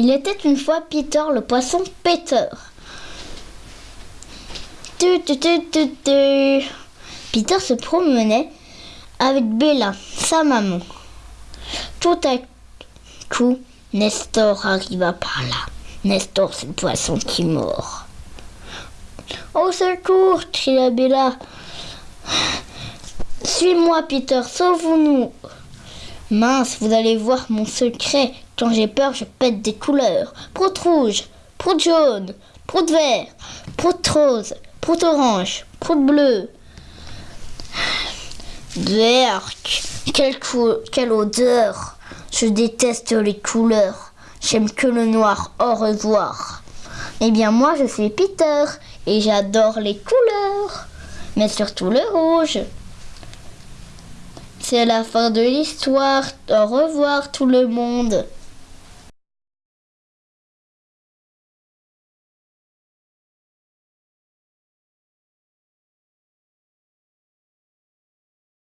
Il était une fois Peter le poisson péteur. Tu, tu, tu. Peter se promenait avec Bella, sa maman. Tout à coup, Nestor arriva par là. Nestor, c'est le poisson qui mord. Au secours, cria Bella. Suis-moi, Peter, sauve-nous. Mince, vous allez voir mon secret. Quand j'ai peur, je pète des couleurs. Prout rouge, prout jaune, prout vert, prout rose, prout orange, prout bleu. Berk, quelle, cou- quelle odeur. Je déteste les couleurs. J'aime que le noir. Au revoir. Eh bien, moi, je suis Peter et j'adore les couleurs, mais surtout le rouge. C'est la fin de l'histoire. Au revoir tout le monde.